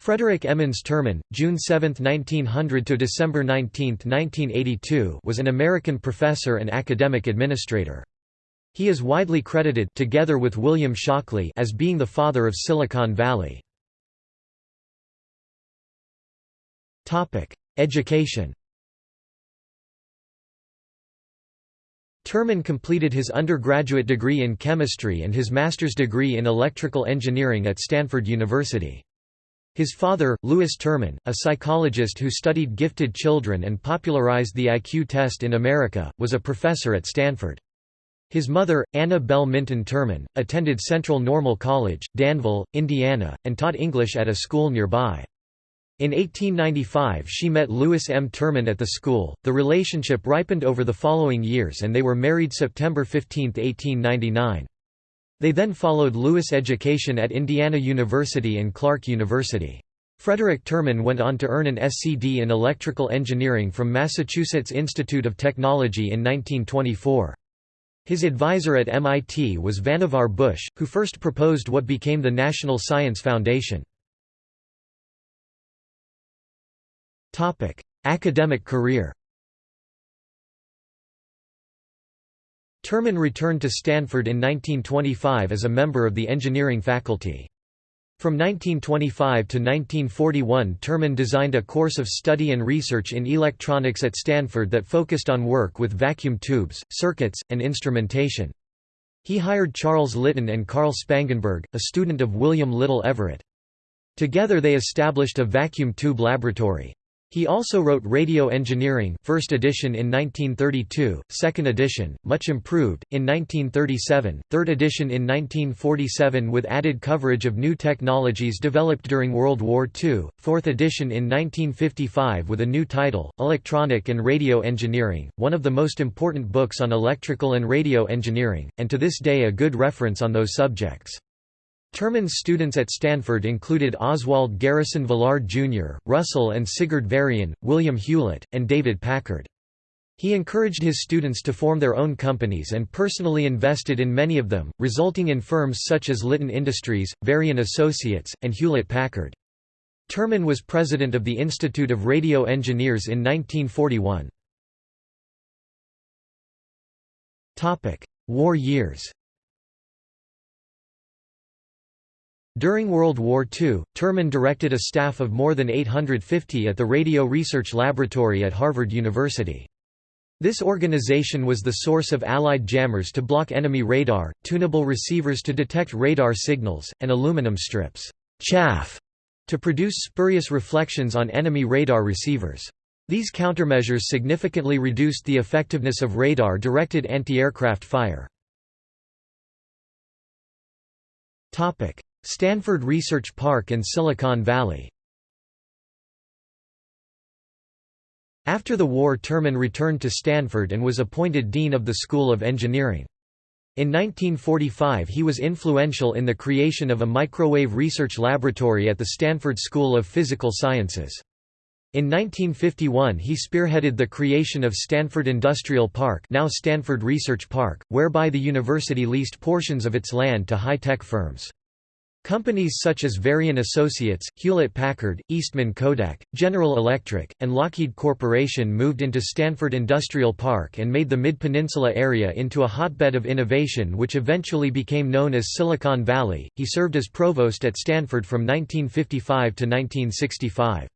Frederick Emmons Terman, June 7, 1900 to December 19, 1982, was an American professor and academic administrator. He is widely credited together with William Shockley as being the father of Silicon Valley. Topic: Education. Terman completed his undergraduate degree in chemistry and his master's degree in electrical engineering at Stanford University. His father, Lewis Terman, a psychologist who studied gifted children and popularized the IQ test in America, was a professor at Stanford. His mother, Anna Bell Minton Terman, attended Central Normal College, Danville, Indiana, and taught English at a school nearby. In 1895 she met Lewis M. Terman at the school, the relationship ripened over the following years and they were married September 15, 1899. They then followed Lewis education at Indiana University and Clark University. Frederick Terman went on to earn an SCD in electrical engineering from Massachusetts Institute of Technology in 1924. His advisor at MIT was Vannevar Bush, who first proposed what became the National Science Foundation. Academic career Terman returned to Stanford in 1925 as a member of the engineering faculty. From 1925 to 1941 Terman designed a course of study and research in electronics at Stanford that focused on work with vacuum tubes, circuits, and instrumentation. He hired Charles Litton and Carl Spangenberg, a student of William Little Everett. Together they established a vacuum tube laboratory. He also wrote Radio Engineering first edition in 1932, second edition, much improved, in 1937, third edition in 1947 with added coverage of new technologies developed during World War II, fourth edition in 1955 with a new title, Electronic and Radio Engineering, one of the most important books on electrical and radio engineering, and to this day a good reference on those subjects. Terman's students at Stanford included Oswald Garrison Villard Jr., Russell and Sigurd Varian, William Hewlett, and David Packard. He encouraged his students to form their own companies and personally invested in many of them, resulting in firms such as Litton Industries, Varian Associates, and Hewlett-Packard. Terman was president of the Institute of Radio Engineers in 1941. War years During World War II, Terman directed a staff of more than 850 at the Radio Research Laboratory at Harvard University. This organization was the source of Allied jammers to block enemy radar, tunable receivers to detect radar signals, and aluminum strips chaff to produce spurious reflections on enemy radar receivers. These countermeasures significantly reduced the effectiveness of radar-directed anti-aircraft fire. Stanford Research Park and Silicon Valley After the war Terman returned to Stanford and was appointed Dean of the School of Engineering. In 1945 he was influential in the creation of a microwave research laboratory at the Stanford School of Physical Sciences. In 1951 he spearheaded the creation of Stanford Industrial Park now Stanford Research Park, whereby the university leased portions of its land to high-tech firms. Companies such as Varian Associates, Hewlett-Packard, Eastman Kodak, General Electric, and Lockheed Corporation moved into Stanford Industrial Park and made the Mid-Peninsula area into a hotbed of innovation which eventually became known as Silicon Valley. He served as provost at Stanford from 1955 to 1965.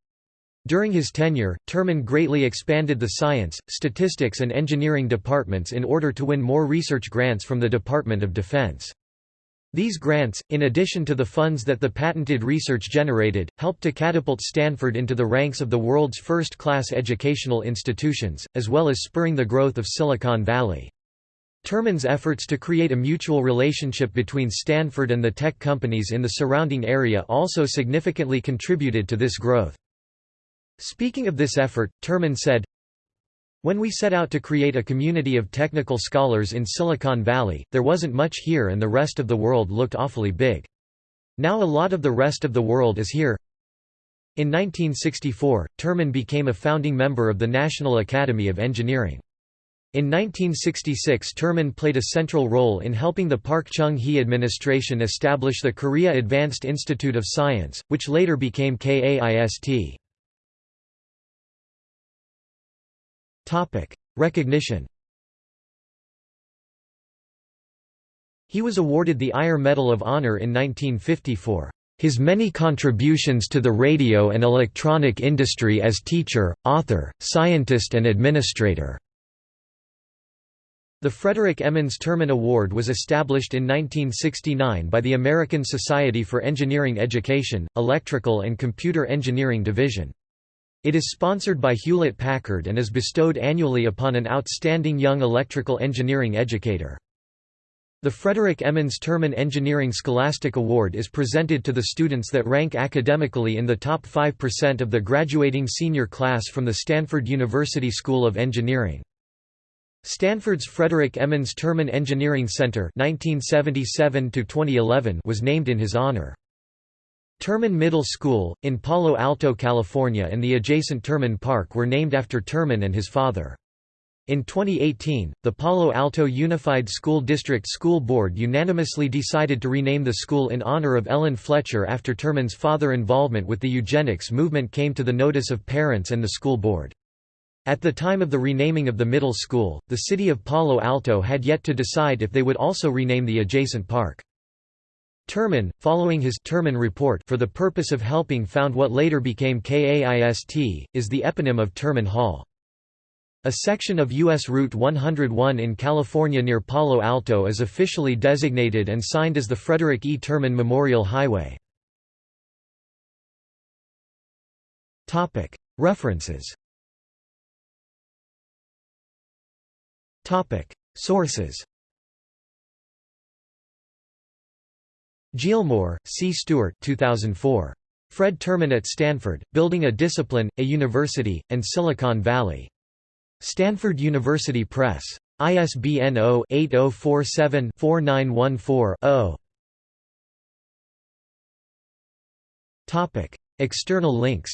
During his tenure, Terman greatly expanded the science, statistics and engineering departments in order to win more research grants from the Department of Defense. These grants, in addition to the funds that the patented research generated, helped to catapult Stanford into the ranks of the world's first-class educational institutions, as well as spurring the growth of Silicon Valley. Terman's efforts to create a mutual relationship between Stanford and the tech companies in the surrounding area also significantly contributed to this growth. Speaking of this effort, Terman said, when we set out to create a community of technical scholars in Silicon Valley, there wasn't much here and the rest of the world looked awfully big. Now a lot of the rest of the world is here. In 1964, Terman became a founding member of the National Academy of Engineering. In 1966 Terman played a central role in helping the Park Chung-hee administration establish the Korea Advanced Institute of Science, which later became KAIST. Recognition He was awarded the IRE Medal of Honor in 1950 for his many contributions to the radio and electronic industry as teacher, author, scientist and administrator. The Frederick Emmons Terman Award was established in 1969 by the American Society for Engineering Education, Electrical and Computer Engineering Division. It is sponsored by Hewlett-Packard and is bestowed annually upon an outstanding young electrical engineering educator. The Frederick Emmons Terman Engineering Scholastic Award is presented to the students that rank academically in the top 5% of the graduating senior class from the Stanford University School of Engineering. Stanford's Frederick Emmons Terman Engineering Center 1977 was named in his honor. Terman Middle School, in Palo Alto, California and the adjacent Terman Park were named after Terman and his father. In 2018, the Palo Alto Unified School District School Board unanimously decided to rename the school in honor of Ellen Fletcher after Terman's father involvement with the eugenics movement came to the notice of parents and the school board. At the time of the renaming of the middle school, the city of Palo Alto had yet to decide if they would also rename the adjacent park. Terman, following his Terman report for the purpose of helping found what later became KAIST, is the eponym of Terman Hall. A section of U.S. Route 101 in California near Palo Alto is officially designated and signed as the Frederick E. Terman Memorial Highway. References Sources Gillmor, C. Stewart 2004. Fred Terman at Stanford, Building a Discipline, a University, and Silicon Valley. Stanford University Press. ISBN 0-8047-4914-0. External links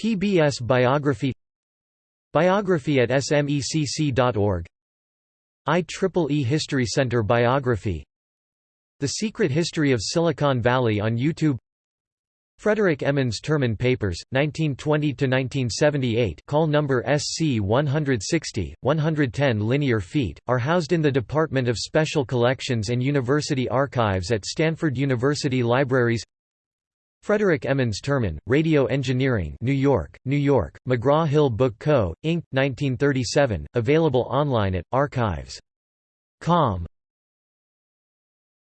PBS Biography Biography at smecc.org IEEE History Center Biography The Secret History of Silicon Valley on YouTube Frederick Emmons Terman Papers, 1920–1978 call number SC 160, 110 linear feet, are housed in the Department of Special Collections and University Archives at Stanford University Libraries Frederick Emmons Terman, Radio Engineering New York, New York, McGraw-Hill Book Co., Inc., 1937, available online at, archives.com.